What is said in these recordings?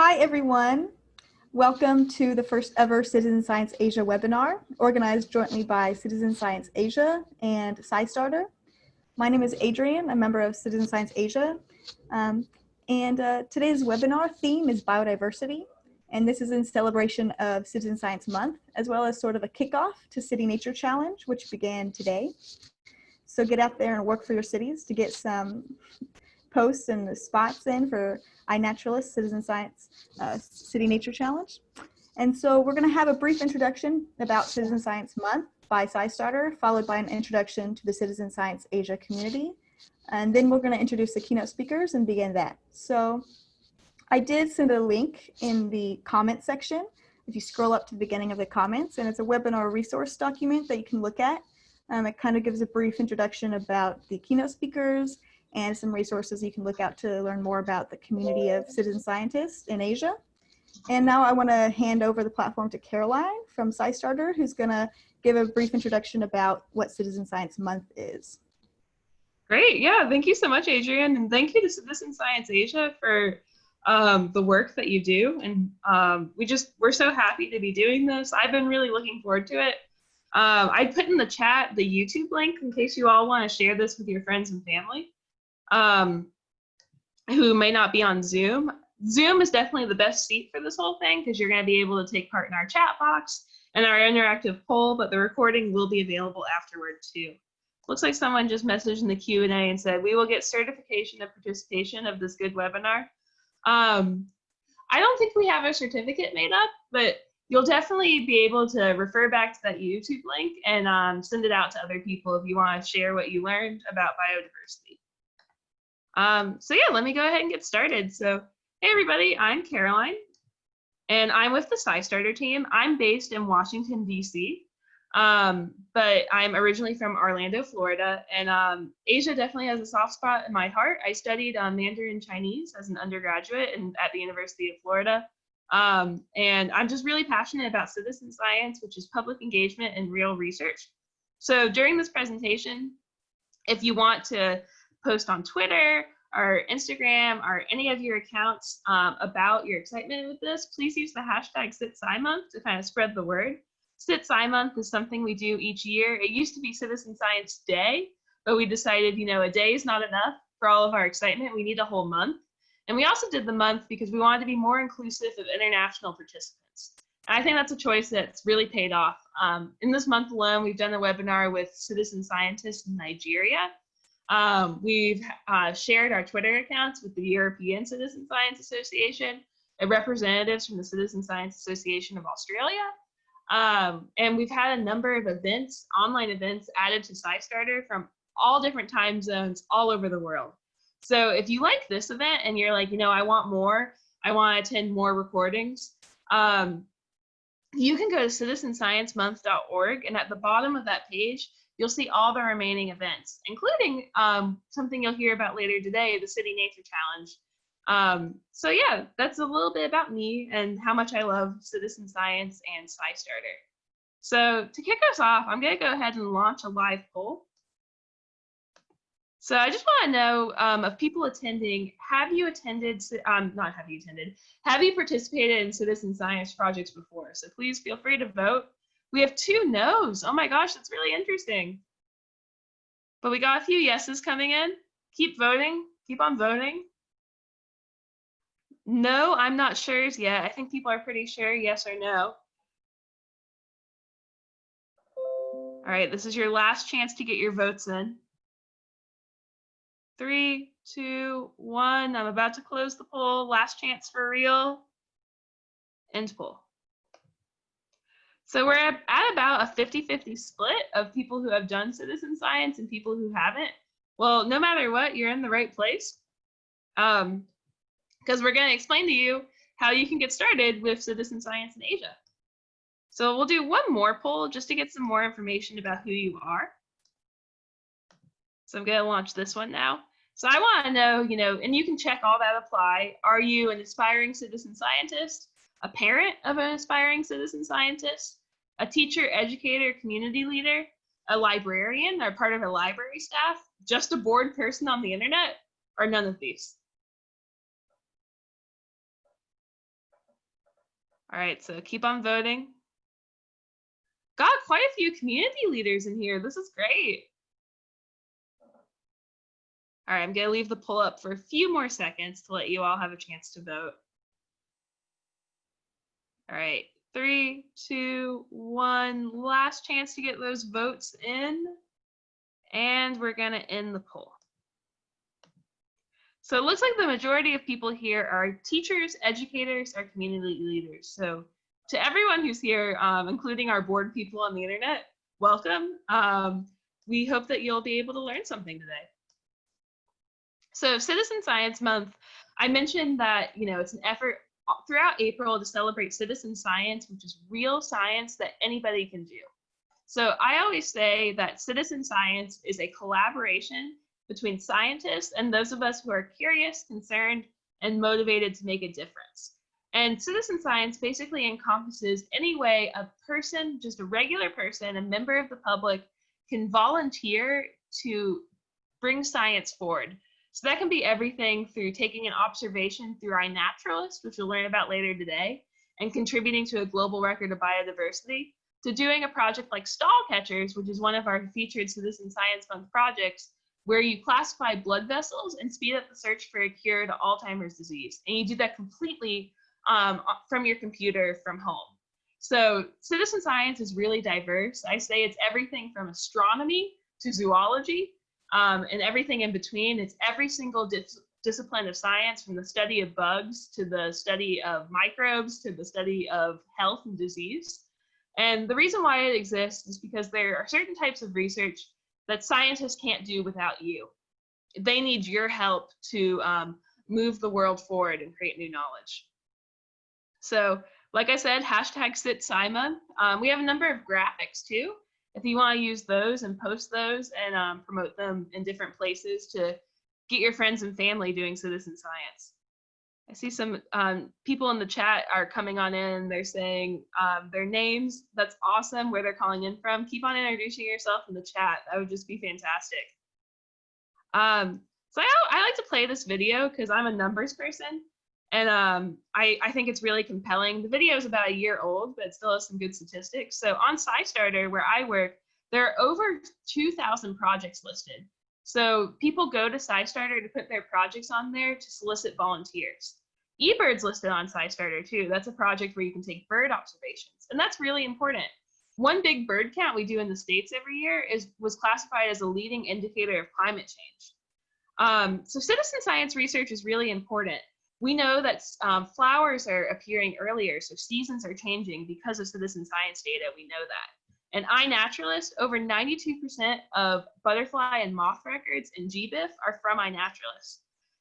Hi, everyone. Welcome to the first ever Citizen Science Asia webinar, organized jointly by Citizen Science Asia and SciStarter. My name is Adrian, a member of Citizen Science Asia. Um, and uh, today's webinar theme is biodiversity. And this is in celebration of Citizen Science Month, as well as sort of a kickoff to City Nature Challenge, which began today. So get out there and work for your cities to get some posts and the spots in for iNaturalist Citizen Science uh, City Nature Challenge. And so we're gonna have a brief introduction about Citizen Science Month by SciStarter, followed by an introduction to the Citizen Science Asia community. And then we're gonna introduce the keynote speakers and begin that. So I did send a link in the comment section. If you scroll up to the beginning of the comments, and it's a webinar resource document that you can look at. Um, it kind of gives a brief introduction about the keynote speakers and some resources you can look out to learn more about the community of citizen scientists in Asia. And now I want to hand over the platform to Caroline from SciStarter, who's going to give a brief introduction about what Citizen Science Month is. Great, yeah, thank you so much, Adrian, and thank you to Citizen Science Asia for um, the work that you do. And um, we just, we're so happy to be doing this. I've been really looking forward to it. Um, I put in the chat the YouTube link in case you all want to share this with your friends and family um, who may not be on Zoom. Zoom is definitely the best seat for this whole thing because you're going to be able to take part in our chat box and our interactive poll, but the recording will be available afterward too. Looks like someone just messaged in the Q&A and said, we will get certification of participation of this good webinar. Um, I don't think we have a certificate made up, but you'll definitely be able to refer back to that YouTube link and um, send it out to other people if you want to share what you learned about biodiversity. Um, so yeah, let me go ahead and get started. So hey everybody, I'm Caroline and I'm with the SciStarter team. I'm based in Washington, DC, um, but I'm originally from Orlando, Florida, and um, Asia definitely has a soft spot in my heart. I studied um, Mandarin Chinese as an undergraduate at the University of Florida. Um, and I'm just really passionate about citizen science, which is public engagement and real research. So during this presentation, if you want to post on Twitter or Instagram or any of your accounts um, about your excitement with this, please use the hashtag CitSciMonth to kind of spread the word. CitSciMonth is something we do each year. It used to be Citizen Science Day, but we decided, you know, a day is not enough for all of our excitement. We need a whole month. And we also did the month because we wanted to be more inclusive of international participants. And I think that's a choice that's really paid off. Um, in this month alone, we've done a webinar with citizen scientists in Nigeria, um, we've uh, shared our Twitter accounts with the European Citizen Science Association and representatives from the Citizen Science Association of Australia. Um, and we've had a number of events, online events added to SciStarter from all different time zones all over the world. So if you like this event and you're like, you know, I want more, I want to attend more recordings, um, you can go to citizensciencemonth.org and at the bottom of that page, you'll see all the remaining events, including um, something you'll hear about later today, the City Nature Challenge. Um, so yeah, that's a little bit about me and how much I love citizen science and SciStarter. So to kick us off, I'm gonna go ahead and launch a live poll. So I just want to know um, of people attending, have you attended, um, not have you attended, have you participated in citizen science projects before? So please feel free to vote. We have two no's. Oh my gosh, that's really interesting. But we got a few yeses coming in. Keep voting. Keep on voting. No, I'm not sure yet. I think people are pretty sure yes or no. All right, this is your last chance to get your votes in. Three, two, one. I'm about to close the poll. Last chance for real. End poll. So we're at about a 50-50 split of people who have done citizen science and people who haven't. Well, no matter what, you're in the right place. Um, because we're going to explain to you how you can get started with citizen science in Asia. So we'll do one more poll just to get some more information about who you are. So I'm going to launch this one now. So I want to know, you know, and you can check all that apply. Are you an aspiring citizen scientist, a parent of an aspiring citizen scientist, a teacher, educator, community leader, a librarian or part of a library staff, just a bored person on the internet, or none of these? All right, so keep on voting. Got quite a few community leaders in here. This is great. All right, I'm gonna leave the poll up for a few more seconds to let you all have a chance to vote. All right, three, two, one. Last chance to get those votes in. And we're gonna end the poll. So it looks like the majority of people here are teachers, educators, or community leaders. So to everyone who's here, um, including our bored people on the internet, welcome. Um, we hope that you'll be able to learn something today. So Citizen Science Month, I mentioned that, you know, it's an effort throughout April to celebrate citizen science, which is real science that anybody can do. So I always say that citizen science is a collaboration between scientists and those of us who are curious, concerned, and motivated to make a difference. And citizen science basically encompasses any way a person, just a regular person, a member of the public, can volunteer to bring science forward. So that can be everything through taking an observation through iNaturalist, which we'll learn about later today, and contributing to a global record of biodiversity, to doing a project like Stall Catchers, which is one of our featured Citizen Science Month projects, where you classify blood vessels and speed up the search for a cure to Alzheimer's disease. And you do that completely um, from your computer from home. So citizen science is really diverse. I say it's everything from astronomy to zoology um, and everything in between. It's every single dis discipline of science from the study of bugs to the study of microbes to the study of health and disease. And the reason why it exists is because there are certain types of research that scientists can't do without you. They need your help to um, move the world forward and create new knowledge. So like I said, hashtag CitSciMonth. Um, we have a number of graphics too. If you want to use those and post those and um, promote them in different places to get your friends and family doing citizen science. I see some um, people in the chat are coming on in. They're saying um, their names. That's awesome. Where they're calling in from. Keep on introducing yourself in the chat. That would just be fantastic. Um, so I, I like to play this video because I'm a numbers person, and um, I, I think it's really compelling. The video is about a year old, but it still has some good statistics. So on SciStarter, where I work, there are over 2,000 projects listed. So people go to SciStarter to put their projects on there to solicit volunteers. eBird's listed on SciStarter too. That's a project where you can take bird observations, and that's really important. One big bird count we do in the states every year is was classified as a leading indicator of climate change. Um, so citizen science research is really important. We know that um, flowers are appearing earlier, so seasons are changing because of citizen science data. We know that. And iNaturalist, over 92% of butterfly and moth records in GBIF are from iNaturalist.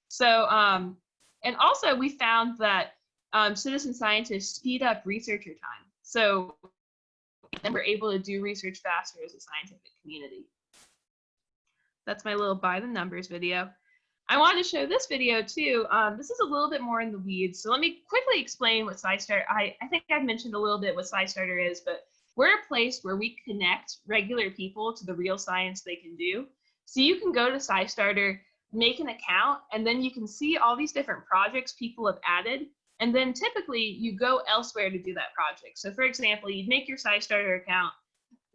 So, um, and also we found that um, citizen scientists speed up researcher time. So and we're able to do research faster as a scientific community. That's my little by the numbers video. I wanted to show this video too. Um, this is a little bit more in the weeds. So let me quickly explain what SciStarter, I, I think I've mentioned a little bit what SciStarter is, but we're a place where we connect regular people to the real science they can do. So you can go to SciStarter, make an account, and then you can see all these different projects people have added. And then typically you go elsewhere to do that project. So for example, you'd make your SciStarter account,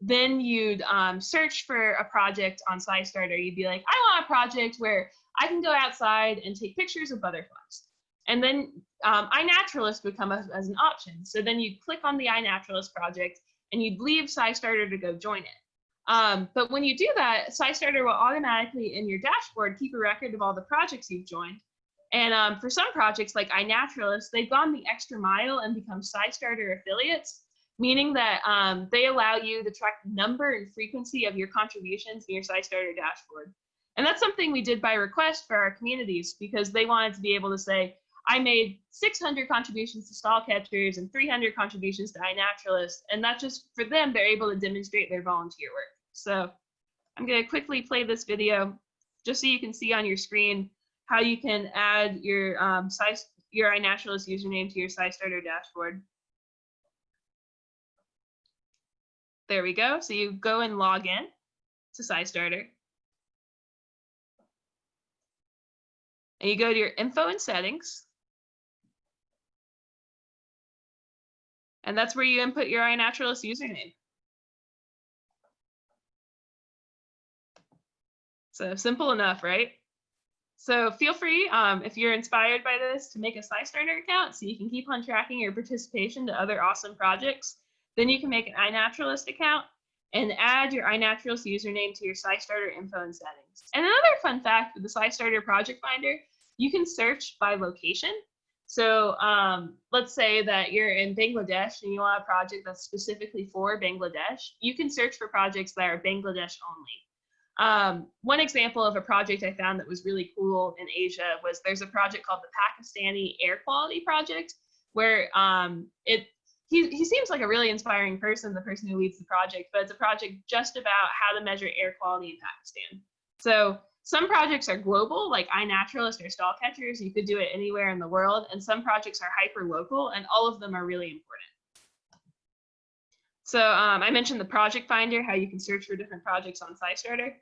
then you'd um, search for a project on SciStarter. You'd be like, I want a project where I can go outside and take pictures of butterflies. And then um, iNaturalist would come as, as an option. So then you'd click on the iNaturalist project and you'd leave SciStarter to go join it. Um, but when you do that, SciStarter will automatically in your dashboard keep a record of all the projects you've joined. And um, for some projects like iNaturalist, they've gone the extra mile and become SciStarter affiliates, meaning that um, they allow you to track the number and frequency of your contributions in your SciStarter dashboard. And that's something we did by request for our communities because they wanted to be able to say, I made 600 contributions to stall catchers and 300 contributions to iNaturalist. And not just for them, they're able to demonstrate their volunteer work. So I'm going to quickly play this video just so you can see on your screen how you can add your um, size, your iNaturalist username to your SciStarter dashboard. There we go. So you go and log in to SciStarter. And you go to your info and settings. And that's where you input your iNaturalist username. So simple enough, right? So feel free, um, if you're inspired by this, to make a SciStarter account so you can keep on tracking your participation to other awesome projects. Then you can make an iNaturalist account and add your iNaturalist username to your SciStarter info and settings. And another fun fact with the SciStarter project finder, you can search by location. So um, let's say that you're in Bangladesh and you want a project that's specifically for Bangladesh. You can search for projects that are Bangladesh only. Um, one example of a project I found that was really cool in Asia was there's a project called the Pakistani Air Quality Project, where um, it he, he seems like a really inspiring person, the person who leads the project, but it's a project just about how to measure air quality in Pakistan. So some projects are global, like iNaturalist or Stall Catchers. You could do it anywhere in the world. And some projects are hyper local, and all of them are really important. So um, I mentioned the project finder, how you can search for different projects on SciStarter.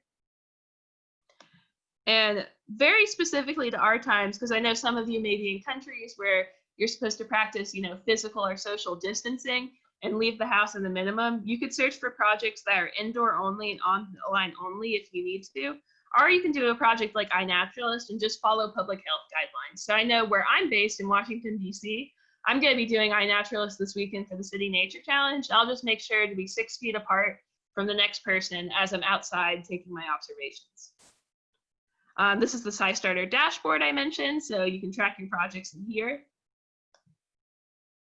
And very specifically to our times, because I know some of you may be in countries where you're supposed to practice, you know, physical or social distancing and leave the house in the minimum. You could search for projects that are indoor only and online only if you need to. Or you can do a project like iNaturalist and just follow public health guidelines. So I know where I'm based in Washington, D.C., I'm going to be doing iNaturalist this weekend for the City Nature Challenge. I'll just make sure to be six feet apart from the next person as I'm outside taking my observations. Um, this is the SciStarter dashboard I mentioned, so you can track your projects in here.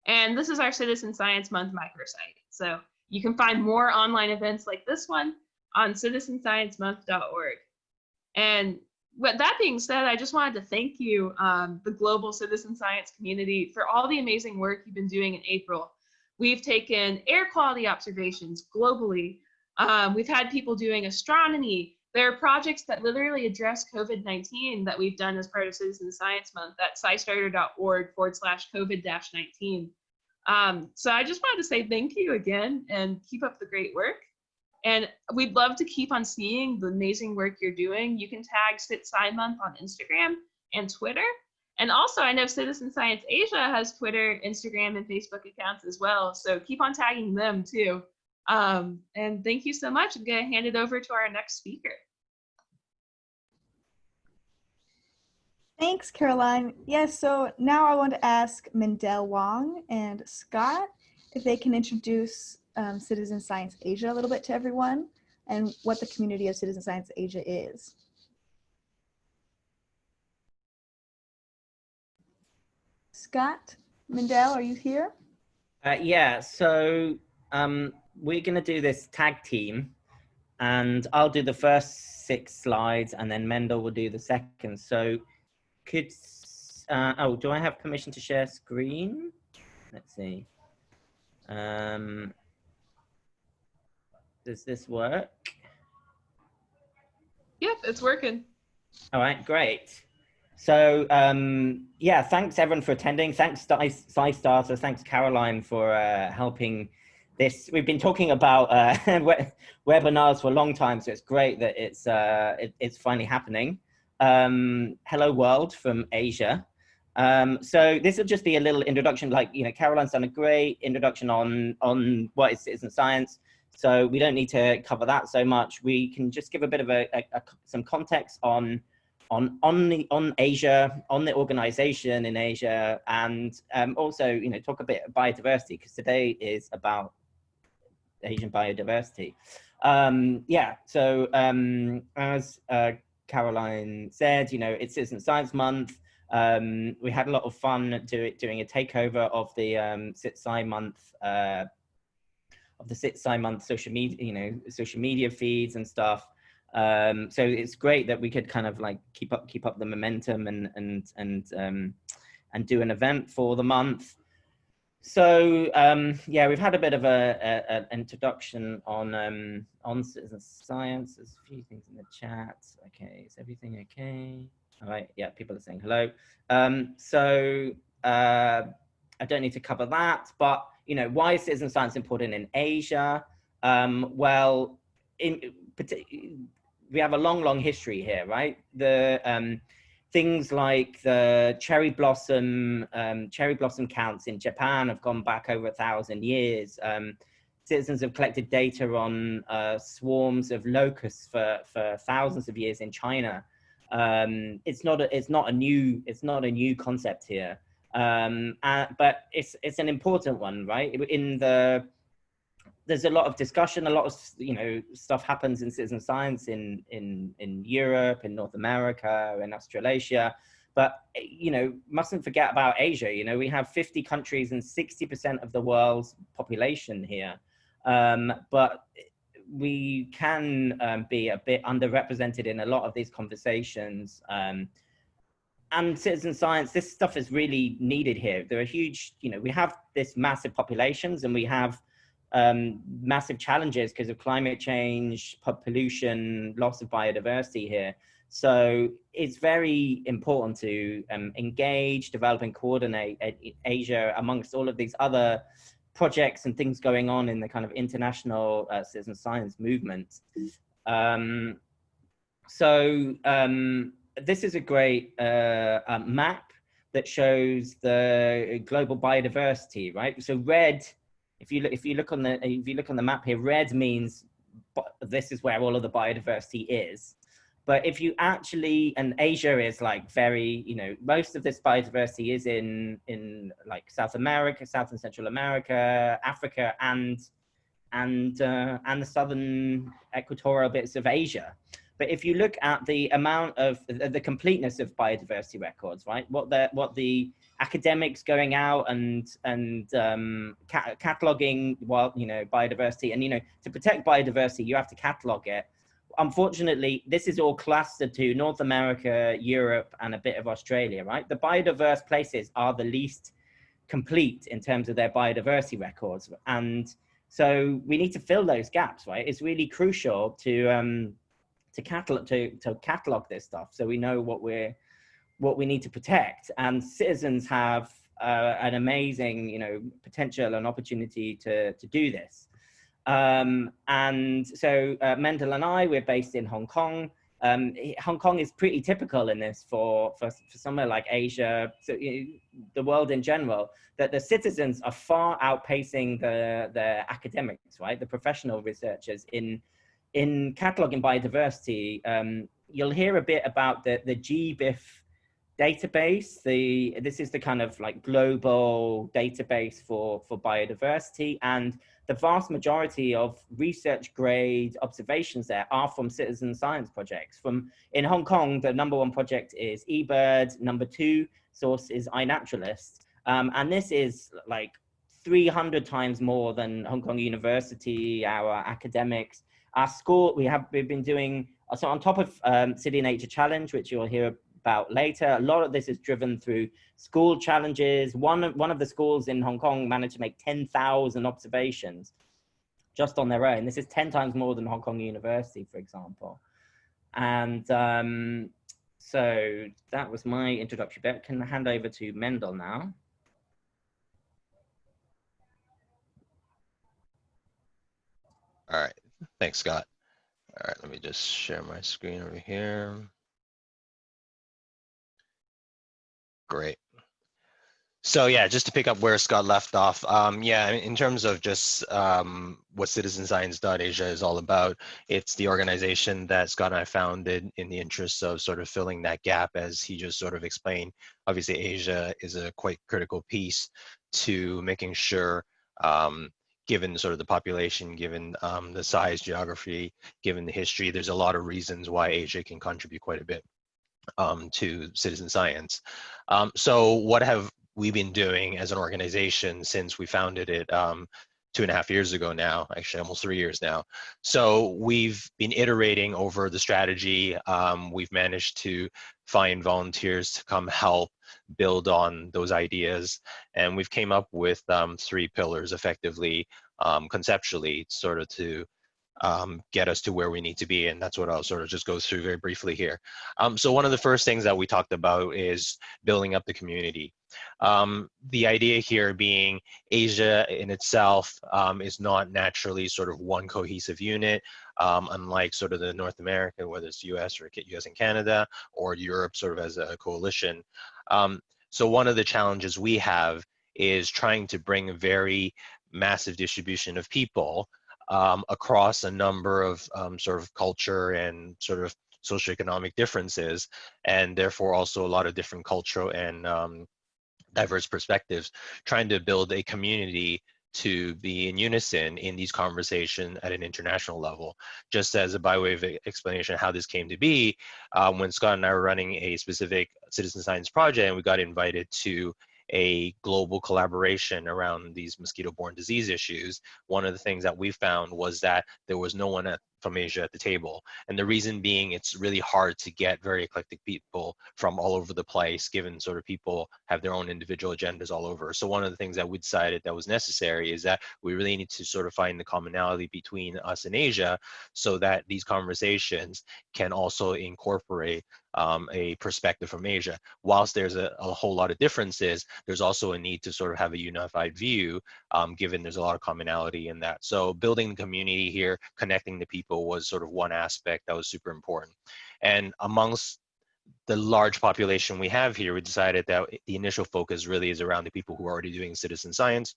And this is our Citizen Science Month microsite. So you can find more online events like this one on citizensciencemonth.org. And with that being said, I just wanted to thank you, um, the global citizen science community, for all the amazing work you've been doing in April. We've taken air quality observations globally. Um, we've had people doing astronomy. There are projects that literally address COVID-19 that we've done as part of Citizen Science Month at scistarter.org forward slash COVID-19. Um, so I just wanted to say thank you again and keep up the great work. And we'd love to keep on seeing the amazing work you're doing. You can tag CitSci Month on Instagram and Twitter. And also, I know Citizen Science Asia has Twitter, Instagram, and Facebook accounts as well. So keep on tagging them too. Um, and thank you so much. I'm going to hand it over to our next speaker. Thanks, Caroline. Yes, so now I want to ask Mendel Wong and Scott if they can introduce um, Citizen Science Asia a little bit to everyone and what the community of Citizen Science Asia is. Scott Mendel, are you here? Uh, yeah, so um, we're going to do this tag team and I'll do the first six slides and then Mendel will do the second. So could, uh, oh, do I have permission to share screen? Let's see. Um, does this work? Yep, it's working. All right, great. So um, yeah, thanks everyone for attending. Thanks SciStarter. Thanks Caroline for uh, helping this. We've been talking about uh, webinars for a long time, so it's great that it's uh, it, it's finally happening. Um, hello world from Asia. Um, so this will just be a little introduction, like you know, Caroline's done a great introduction on on what is citizen science. So we don't need to cover that so much. We can just give a bit of a, a, a some context on on on the on Asia, on the organization in Asia, and um, also you know talk a bit biodiversity because today is about Asian biodiversity. Um, yeah, so um, as uh, Caroline said, you know it's Citizen Science Month. Um, we had a lot of fun do, doing a takeover of the um, CitSci Month uh, of the CitSci month social media, you know, social media feeds and stuff. Um, so it's great that we could kind of like keep up, keep up the momentum and, and, and, um, and do an event for the month. So um, yeah, we've had a bit of a, a, a introduction on um, on citizen science. There's a few things in the chat. Okay, is everything okay? All right, yeah, people are saying hello. Um, so uh, I don't need to cover that, but you know, why is citizen science important in Asia? Um, well, in, we have a long, long history here, right? The um, things like the cherry blossom um, cherry blossom counts in Japan have gone back over a thousand years. Um, citizens have collected data on uh, swarms of locusts for, for thousands of years in China. Um, it's not a, it's not a new it's not a new concept here, um, uh, but it's it's an important one, right? In the there's a lot of discussion, a lot of you know stuff happens in citizen science in in in Europe, in North America, in Australasia, but you know mustn't forget about Asia. You know we have 50 countries and 60% of the world's population here, um, but we can um, be a bit underrepresented in a lot of these conversations. Um, and citizen science, this stuff is really needed here. There are huge, you know, we have this massive populations and we have um, massive challenges because of climate change, pollution, loss of biodiversity here. So it's very important to um, engage, develop and coordinate Asia amongst all of these other projects and things going on in the kind of international uh, citizen science movement. Um, so um, this is a great uh, uh, map that shows the global biodiversity, right? So red if you look, if you look on the if you look on the map here, red means this is where all of the biodiversity is. But if you actually, and Asia is like very, you know, most of this biodiversity is in in like South America, South and Central America, Africa, and and uh, and the southern equatorial bits of Asia. But if you look at the amount of the, completeness of biodiversity records, right? What the what the academics going out and and um, ca cataloging well you know biodiversity and you know to protect biodiversity you have to catalog it unfortunately this is all clustered to north america europe and a bit of australia right the biodiverse places are the least complete in terms of their biodiversity records and so we need to fill those gaps right it's really crucial to um to catalog to, to catalog this stuff so we know what we're what we need to protect. And citizens have uh, an amazing, you know, potential and opportunity to, to do this. Um, and so uh, Mendel and I, we're based in Hong Kong. Um, Hong Kong is pretty typical in this for, for, for somewhere like Asia, so, you know, the world in general, that the citizens are far outpacing the, the academics, right? The professional researchers in, in cataloging biodiversity. Um, you'll hear a bit about the, the GBIF database. The this is the kind of like global database for for biodiversity, and the vast majority of research grade observations there are from citizen science projects. From in Hong Kong, the number one project is eBird. Number two source is iNaturalist, um, and this is like 300 times more than Hong Kong University, our academics. Our school, we have we've been doing so on top of um, City Nature Challenge, which you'll hear about later. A lot of this is driven through school challenges. One, one of the schools in Hong Kong managed to make 10,000 observations just on their own. This is 10 times more than Hong Kong University, for example. And um, so that was my introductory bit. Can I hand over to Mendel now? All right, thanks, Scott. All right, let me just share my screen over here. Great. So yeah, just to pick up where Scott left off, um, yeah, in terms of just um, what Citizen CitizenScience.Asia is all about, it's the organization that Scott and I founded in the interest of sort of filling that gap, as he just sort of explained. Obviously, Asia is a quite critical piece to making sure, um, given sort of the population, given um, the size, geography, given the history, there's a lot of reasons why Asia can contribute quite a bit um, to citizen science. Um, so what have we been doing as an organization since we founded it um, two and a half years ago now, actually almost three years now. So we've been iterating over the strategy. Um, we've managed to find volunteers to come help build on those ideas. And we've came up with um, three pillars effectively, um, conceptually, sort of to um, get us to where we need to be. And that's what I'll sort of just go through very briefly here. Um, so one of the first things that we talked about is building up the community. Um, the idea here being Asia in itself um, is not naturally sort of one cohesive unit, um, unlike sort of the North America, whether it's US or US and Canada, or Europe sort of as a coalition. Um, so one of the challenges we have is trying to bring a very massive distribution of people um, across a number of um, sort of culture and sort of socioeconomic differences, and therefore also a lot of different cultural and um, diverse perspectives, trying to build a community to be in unison in these conversations at an international level. Just as a by way of explanation how this came to be, um, when Scott and I were running a specific citizen science project and we got invited to a global collaboration around these mosquito-borne disease issues, one of the things that we found was that there was no one at, from Asia at the table. And the reason being it's really hard to get very eclectic people from all over the place, given sort of people have their own individual agendas all over. So one of the things that we decided that was necessary is that we really need to sort of find the commonality between us and Asia so that these conversations can also incorporate um, a perspective from Asia. Whilst there's a, a, whole lot of differences, there's also a need to sort of have a unified view, um, given there's a lot of commonality in that. So building the community here, connecting the people was sort of one aspect that was super important. And amongst the large population we have here, we decided that the initial focus really is around the people who are already doing citizen science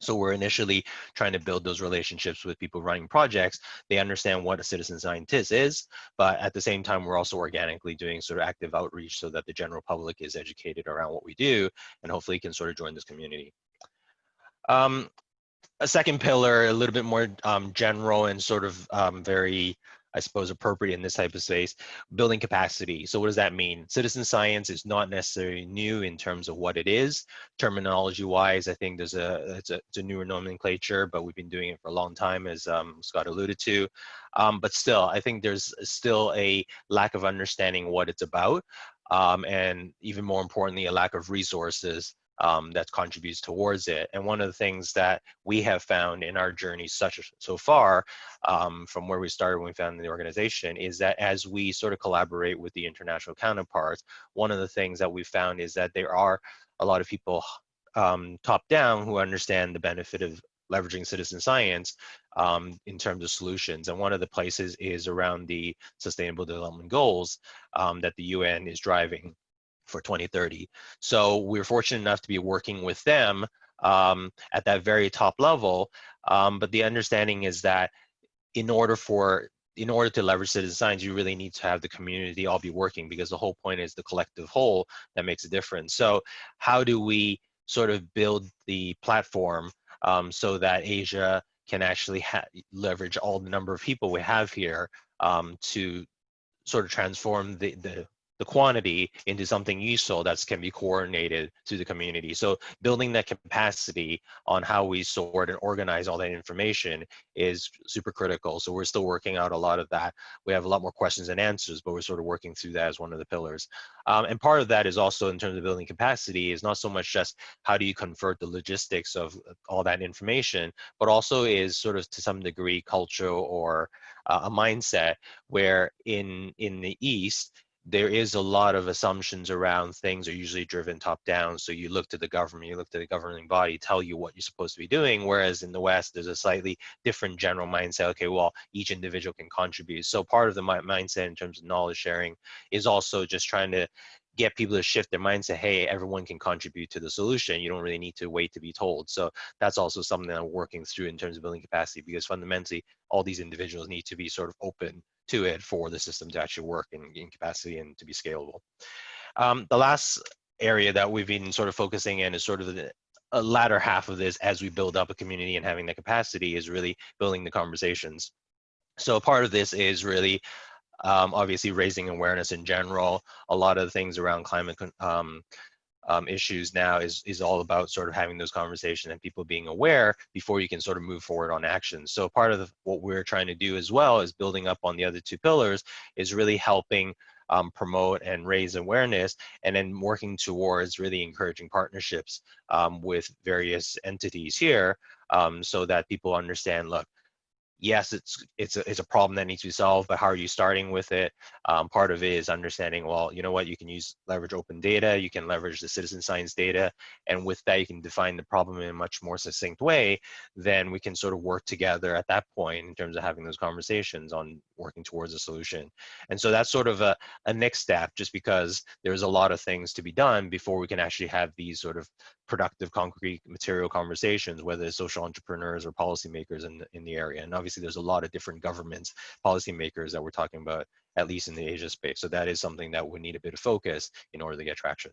so we're initially trying to build those relationships with people running projects. They understand what a citizen scientist is, but at the same time, we're also organically doing sort of active outreach so that the general public is educated around what we do and hopefully can sort of join this community. Um, a second pillar, a little bit more um, general and sort of um, very I suppose, appropriate in this type of space, building capacity. So what does that mean? Citizen science is not necessarily new in terms of what it is. Terminology wise, I think there's a it's, a, it's a newer nomenclature, but we've been doing it for a long time, as um, Scott alluded to. Um, but still, I think there's still a lack of understanding what it's about. Um, and even more importantly, a lack of resources um, that contributes towards it. And one of the things that we have found in our journey such so far, um, from where we started when we founded the organization, is that as we sort of collaborate with the international counterparts, one of the things that we found is that there are a lot of people um, top down who understand the benefit of leveraging citizen science um, in terms of solutions. And one of the places is around the sustainable development goals um, that the UN is driving for 2030. So we're fortunate enough to be working with them um, at that very top level. Um, but the understanding is that in order for in order to leverage citizen science, you really need to have the community all be working because the whole point is the collective whole that makes a difference. So how do we sort of build the platform um, so that Asia can actually leverage all the number of people we have here um, to sort of transform the, the the quantity into something useful that can be coordinated to the community. So building that capacity on how we sort and organize all that information is super critical. So we're still working out a lot of that. We have a lot more questions and answers, but we're sort of working through that as one of the pillars. Um, and part of that is also in terms of building capacity is not so much just how do you convert the logistics of all that information, but also is sort of to some degree culture or uh, a mindset where in in the East, there is a lot of assumptions around things are usually driven top down. So you look to the government, you look to the governing body, tell you what you're supposed to be doing. Whereas in the West, there's a slightly different general mindset. Okay, well, each individual can contribute. So part of the mindset in terms of knowledge sharing is also just trying to get people to shift their mind say hey everyone can contribute to the solution you don't really need to wait to be told so that's also something that i'm working through in terms of building capacity because fundamentally all these individuals need to be sort of open to it for the system to actually work in, in capacity and to be scalable um, the last area that we've been sort of focusing in is sort of the latter half of this as we build up a community and having the capacity is really building the conversations so part of this is really um, obviously raising awareness in general. A lot of things around climate um, um, issues now is is all about sort of having those conversations and people being aware before you can sort of move forward on action. So part of the, what we're trying to do as well is building up on the other two pillars is really helping um, promote and raise awareness and then working towards really encouraging partnerships um, with various entities here um, so that people understand, look, yes, it's it's a, it's a problem that needs to be solved, but how are you starting with it? Um, part of it is understanding, well, you know what, you can use leverage open data, you can leverage the citizen science data, and with that, you can define the problem in a much more succinct way. Then we can sort of work together at that point in terms of having those conversations on working towards a solution. And so that's sort of a, a next step, just because there's a lot of things to be done before we can actually have these sort of productive, concrete material conversations, whether it's social entrepreneurs or policymakers in, in the area. And obviously there's a lot of different governments, policymakers that we're talking about, at least in the Asia space. So that is something that would need a bit of focus in order to get traction.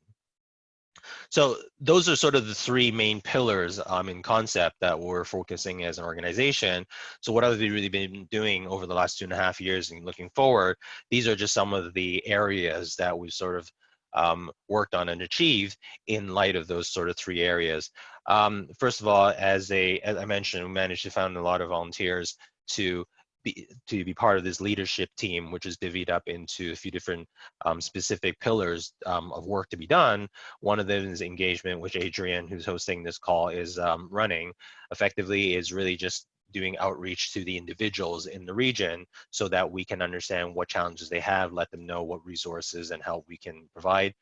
So those are sort of the three main pillars um, in concept that we're focusing as an organization. So what have we really been doing over the last two and a half years and looking forward? These are just some of the areas that we've sort of um, worked on and achieved in light of those sort of three areas. Um, first of all, as a as I mentioned, we managed to find a lot of volunteers to be, to be part of this leadership team, which is divvied up into a few different um, specific pillars um, of work to be done. One of them is engagement, which Adrian, who's hosting this call, is um, running. Effectively, is really just doing outreach to the individuals in the region so that we can understand what challenges they have, let them know what resources and help we can provide.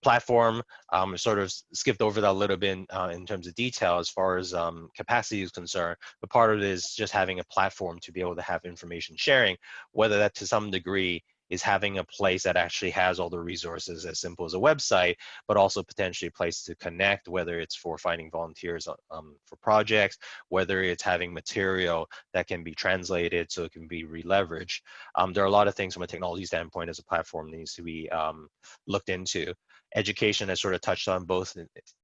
Platform, um, sort of skipped over that a little bit uh, in terms of detail as far as um, capacity is concerned, but part of it is just having a platform to be able to have information sharing, whether that to some degree is having a place that actually has all the resources as simple as a website, but also potentially a place to connect, whether it's for finding volunteers uh, um, for projects, whether it's having material that can be translated so it can be re-leveraged. Um, there are a lot of things from a technology standpoint as a platform needs to be um, looked into education has sort of touched on both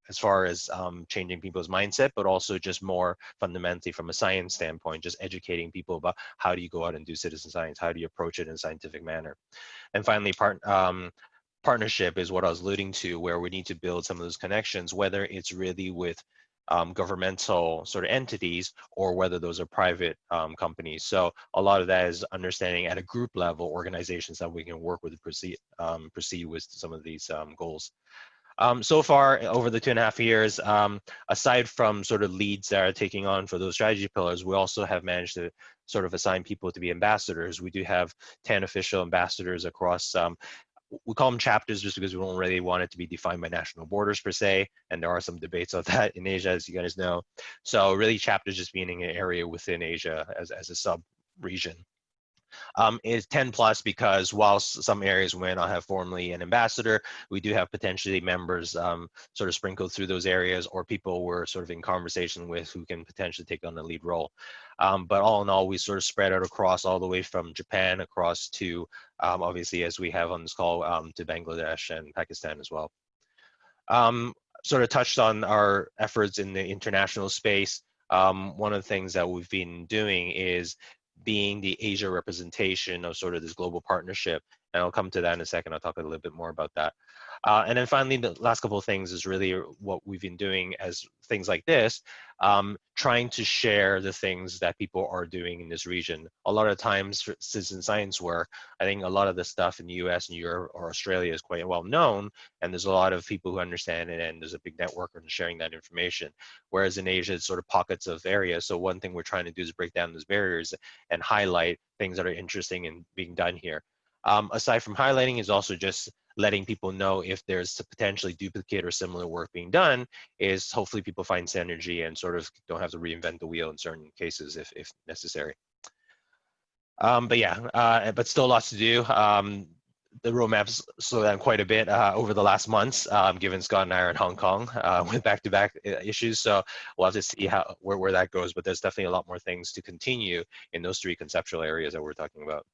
as far as um, changing people's mindset, but also just more fundamentally from a science standpoint, just educating people about how do you go out and do citizen science, how do you approach it in a scientific manner. And finally, part, um, partnership is what I was alluding to, where we need to build some of those connections, whether it's really with um, governmental sort of entities or whether those are private um, companies. So a lot of that is understanding at a group level organizations that we can work with to proceed, um, proceed with some of these um, goals. Um, so far over the two and a half years, um, aside from sort of leads that are taking on for those strategy pillars, we also have managed to sort of assign people to be ambassadors. We do have 10 official ambassadors across we call them chapters just because we don't really want it to be defined by national borders per se. And there are some debates of that in Asia, as you guys know. So really chapters just meaning an area within Asia as, as a sub region um, is 10 plus because whilst some areas may not have formally an ambassador, we do have potentially members um, sort of sprinkled through those areas or people we're sort of in conversation with who can potentially take on the lead role. Um, but all in all, we sort of spread out across all the way from Japan across to um, obviously as we have on this call um, to Bangladesh and Pakistan as well. Um, sort of touched on our efforts in the international space. Um, one of the things that we've been doing is being the Asia representation of sort of this global partnership. And I'll come to that in a second. I'll talk a little bit more about that. Uh, and then finally, the last couple of things is really what we've been doing as things like this, um, trying to share the things that people are doing in this region. A lot of times citizen science work, I think a lot of the stuff in the US and Europe or Australia is quite well known, and there's a lot of people who understand it, and there's a big network on sharing that information. Whereas in Asia, it's sort of pockets of areas. So one thing we're trying to do is break down those barriers and highlight things that are interesting and being done here. Um, aside from highlighting is also just letting people know if there's potentially duplicate or similar work being done is hopefully people find synergy and sort of don't have to reinvent the wheel in certain cases if, if necessary. Um, but yeah, uh, but still lots to do. Um, the roadmaps slowed down quite a bit uh, over the last months, um, given Scott and I are in Hong Kong uh, with back-to-back -back uh, issues. So we'll have to see how where, where that goes. But there's definitely a lot more things to continue in those three conceptual areas that we're talking about.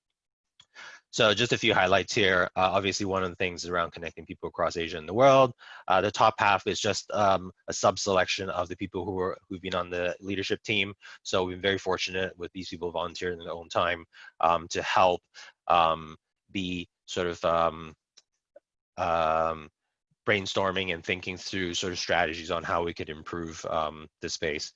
So just a few highlights here. Uh, obviously, one of the things is around connecting people across Asia and the world. Uh, the top half is just um, a sub-selection of the people who are who've been on the leadership team. So we've been very fortunate with these people volunteering in their own time um, to help um, be sort of um, um, brainstorming and thinking through sort of strategies on how we could improve um, the space.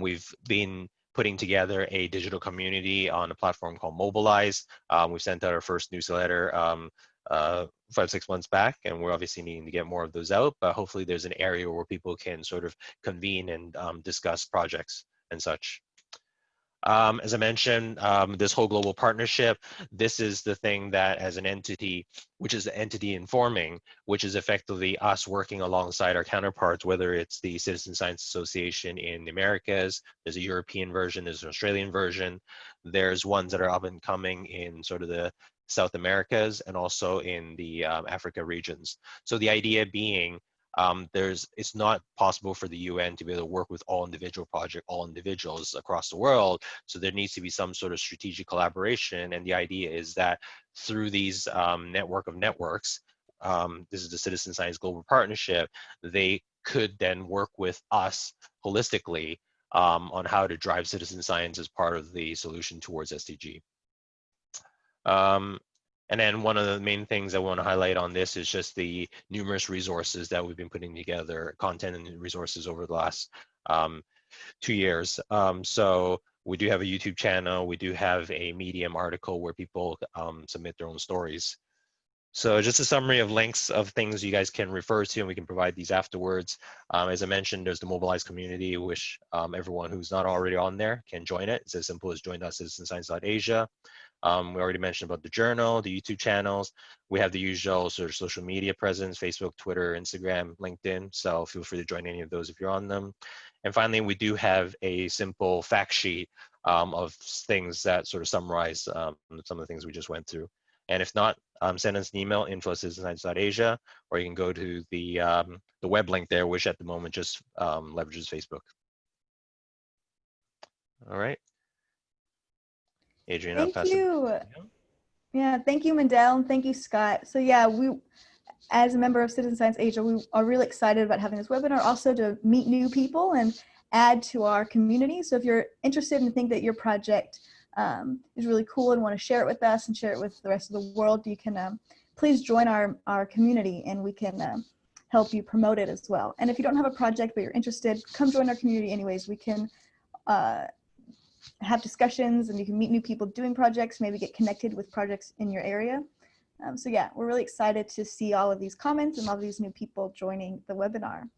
we've been putting together a digital community on a platform called Mobilize. Um, we sent out our first newsletter um, uh, five, six months back, and we're obviously needing to get more of those out, but hopefully there's an area where people can sort of convene and um, discuss projects and such. Um, as I mentioned, um, this whole global partnership, this is the thing that as an entity, which is the entity informing, which is effectively us working alongside our counterparts, whether it's the Citizen Science Association in the Americas, there's a European version, there's an Australian version, there's ones that are up and coming in sort of the South Americas and also in the um, Africa regions. So the idea being um, there's it's not possible for the UN to be able to work with all individual project, all individuals across the world. So there needs to be some sort of strategic collaboration. And the idea is that through these um, network of networks, um, this is the Citizen Science Global Partnership, they could then work with us holistically um, on how to drive citizen science as part of the solution towards SDG. Um, and then one of the main things I want to highlight on this is just the numerous resources that we've been putting together, content and resources over the last um, two years. Um, so we do have a YouTube channel. We do have a Medium article where people um, submit their own stories. So just a summary of links of things you guys can refer to, and we can provide these afterwards. Um, as I mentioned, there's the mobilized community, which um, everyone who's not already on there can join it. It's as simple as join.citizenscience.asia. Um, we already mentioned about the journal, the YouTube channels. We have the usual sort of social media presence, Facebook, Twitter, Instagram, LinkedIn. So feel free to join any of those if you're on them. And finally, we do have a simple fact sheet um, of things that sort of summarize um, some of the things we just went through. And if not, um, send us an email, info Asia, or you can go to the, um, the web link there, which at the moment just um, leverages Facebook. All right. Adrian, I'll Thank it. you. Yeah, thank you, Mendel, and thank you, Scott. So yeah, we, as a member of Citizen Science Asia, we are really excited about having this webinar, also to meet new people and add to our community. So if you're interested and think that your project um, is really cool and want to share it with us and share it with the rest of the world, you can um, please join our, our community and we can um, help you promote it as well. And if you don't have a project but you're interested, come join our community anyways. We can uh, have discussions and you can meet new people doing projects, maybe get connected with projects in your area. Um, so yeah, we're really excited to see all of these comments and all these new people joining the webinar.